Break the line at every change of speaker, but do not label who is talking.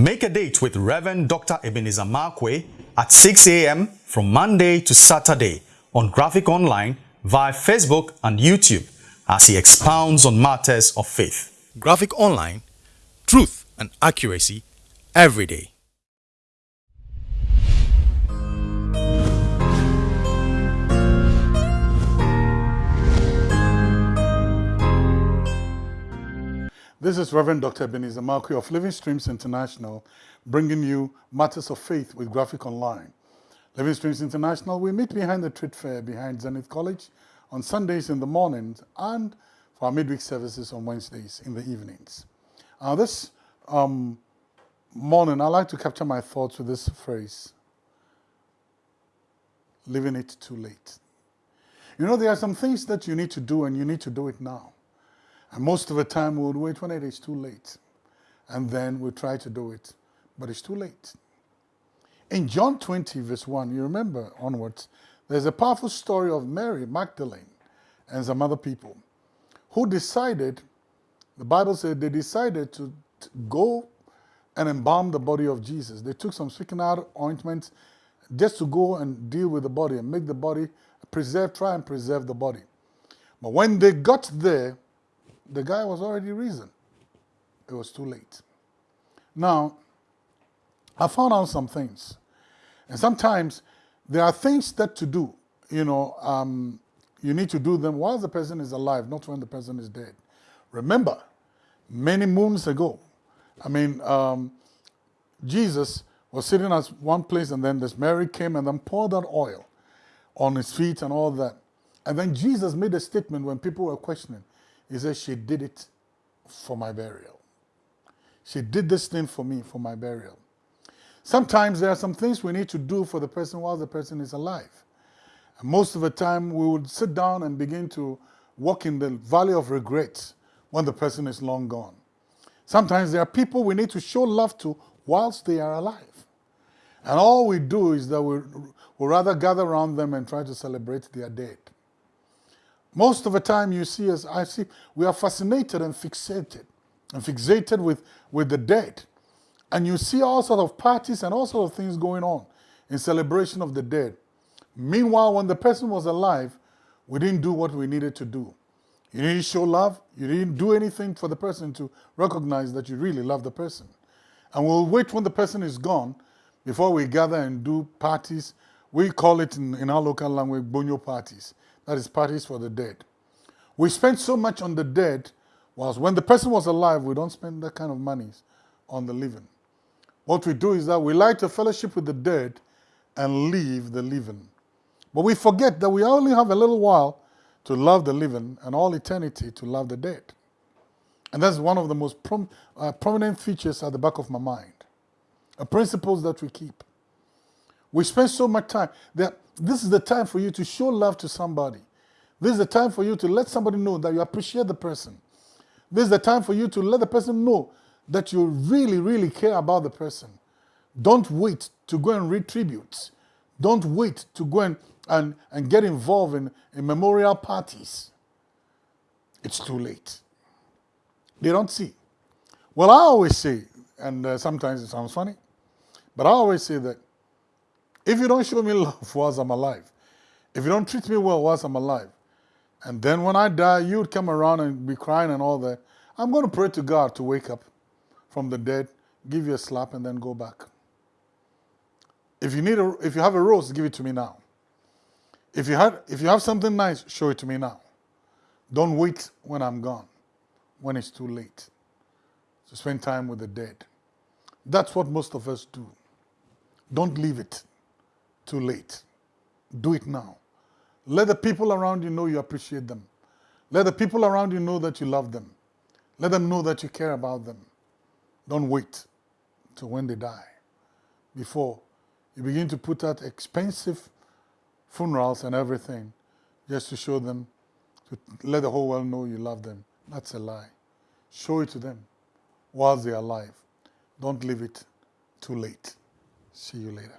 Make a date with Reverend Dr. Ebenezer Markwei at 6 a.m. from Monday to Saturday on Graphic Online via Facebook and YouTube as he expounds on matters of faith. Graphic Online, truth and accuracy every day.
This is Reverend Dr. Ebenezer Markwei of Living Streams International, bringing you Matters of Faith with Graphic Online. Living Streams International, we meet behind the trade fair behind Zenith College on Sundays in the mornings and for our midweek services on Wednesdays in the evenings. Uh, this um, morning, I'd like to capture my thoughts with this phrase, leaving it too late. You know, there are some things that you need to do and you need to do it now. And most of the time we would wait when it is too late. And then we try to do it, but it's too late. In John 20, verse 1, you remember onwards, there's a powerful story of Mary Magdalene and some other people who decided, the Bible said they decided to, to go and embalm the body of Jesus. They took some spikenard ointment just to go and deal with the body and make the body preserve, try and preserve the body. But when they got there, the guy was already risen. It was too late. Now, I found out some things. And sometimes there are things that to do, you know, um, you need to do them while the person is alive, not when the person is dead. Remember, many moons ago, I mean, um, Jesus was sitting at one place and then this Mary came and then poured that oil on his feet and all that. And then Jesus made a statement when people were questioning. He said, she did it for my burial. She did this thing for me, for my burial. Sometimes there are some things we need to do for the person while the person is alive. And most of the time we would sit down and begin to walk in the valley of regret when the person is long gone. Sometimes there are people we need to show love to whilst they are alive. And all we do is that we we rather gather around them and try to celebrate their dead. Most of the time you see us, I see, we are fascinated and fixated, and fixated with, with the dead. And you see all sorts of parties and all sorts of things going on in celebration of the dead. Meanwhile, when the person was alive, we didn't do what we needed to do. You didn't show love. You didn't do anything for the person to recognize that you really love the person. And we'll wait when the person is gone before we gather and do parties. We call it in, in our local language, bonyo parties. That is parties for the dead. We spend so much on the dead, whilst when the person was alive, we don't spend that kind of money on the living. What we do is that we like to fellowship with the dead and leave the living. But we forget that we only have a little while to love the living and all eternity to love the dead. And that's one of the most prom uh, prominent features at the back of my mind. A principles that we keep. We spend so much time. That this is the time for you to show love to somebody. This is the time for you to let somebody know that you appreciate the person. This is the time for you to let the person know that you really, really care about the person. Don't wait to go and read tributes. Don't wait to go and, and, and get involved in, in memorial parties. It's too late. They don't see. Well, I always say, and uh, sometimes it sounds funny, but I always say that if you don't show me love whilst I'm alive, if you don't treat me well whilst I'm alive, and then when I die, you would come around and be crying and all that, I'm going to pray to God to wake up from the dead, give you a slap, and then go back. If you need a, if you have a rose, give it to me now. If you had, if you have something nice, show it to me now. Don't wait when I'm gone, when it's too late. To spend time with the dead. That's what most of us do. Don't leave it too late. Do it now. Let the people around you know you appreciate them. Let the people around you know that you love them. Let them know that you care about them. Don't wait till when they die before you begin to put out expensive funerals and everything just to show them, to let the whole world know you love them. That's a lie. Show it to them whilst they're alive. Don't leave it too late. See you later.